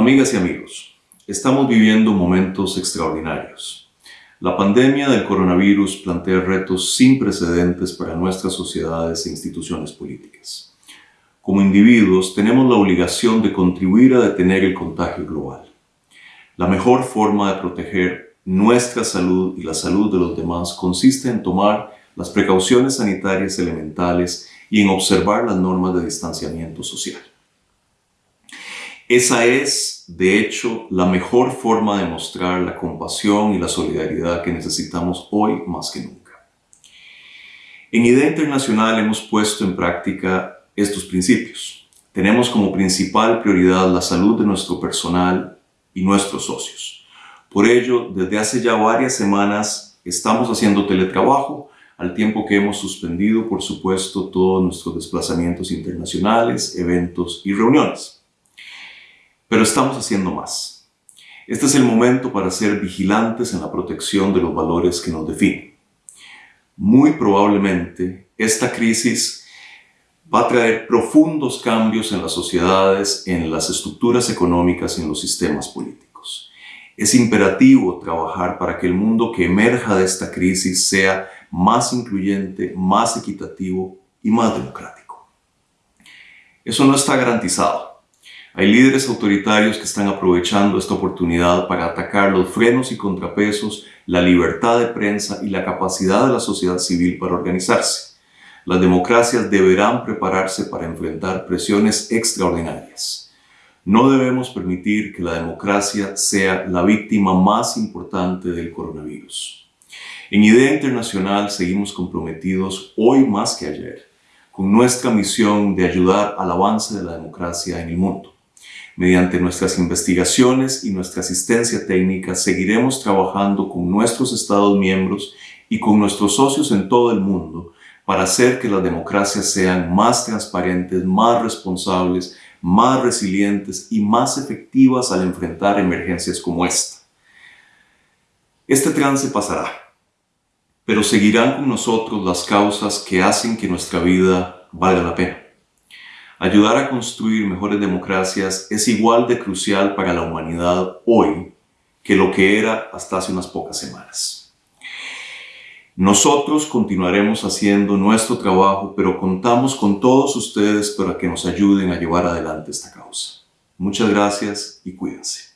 Amigas y amigos, estamos viviendo momentos extraordinarios. La pandemia del coronavirus plantea retos sin precedentes para nuestras sociedades e instituciones políticas. Como individuos tenemos la obligación de contribuir a detener el contagio global. La mejor forma de proteger nuestra salud y la salud de los demás consiste en tomar las precauciones sanitarias elementales y en observar las normas de distanciamiento social. Esa es, de hecho, la mejor forma de mostrar la compasión y la solidaridad que necesitamos hoy más que nunca. En Idea Internacional hemos puesto en práctica estos principios. Tenemos como principal prioridad la salud de nuestro personal y nuestros socios. Por ello, desde hace ya varias semanas estamos haciendo teletrabajo, al tiempo que hemos suspendido, por supuesto, todos nuestros desplazamientos internacionales, eventos y reuniones. Pero estamos haciendo más. Este es el momento para ser vigilantes en la protección de los valores que nos definen. Muy probablemente esta crisis va a traer profundos cambios en las sociedades, en las estructuras económicas y en los sistemas políticos. Es imperativo trabajar para que el mundo que emerja de esta crisis sea más incluyente, más equitativo y más democrático. Eso no está garantizado hay líderes autoritarios que están aprovechando esta oportunidad para atacar los frenos y contrapesos, la libertad de prensa y la capacidad de la sociedad civil para organizarse. Las democracias deberán prepararse para enfrentar presiones extraordinarias. No debemos permitir que la democracia sea la víctima más importante del coronavirus. En Idea Internacional seguimos comprometidos hoy más que ayer con nuestra misión de ayudar al avance de la democracia en el mundo. Mediante nuestras investigaciones y nuestra asistencia técnica seguiremos trabajando con nuestros Estados miembros y con nuestros socios en todo el mundo para hacer que las democracias sean más transparentes, más responsables, más resilientes y más efectivas al enfrentar emergencias como esta. Este trance pasará, pero seguirán con nosotros las causas que hacen que nuestra vida valga la pena. Ayudar a construir mejores democracias es igual de crucial para la humanidad hoy que lo que era hasta hace unas pocas semanas. Nosotros continuaremos haciendo nuestro trabajo, pero contamos con todos ustedes para que nos ayuden a llevar adelante esta causa. Muchas gracias y cuídense.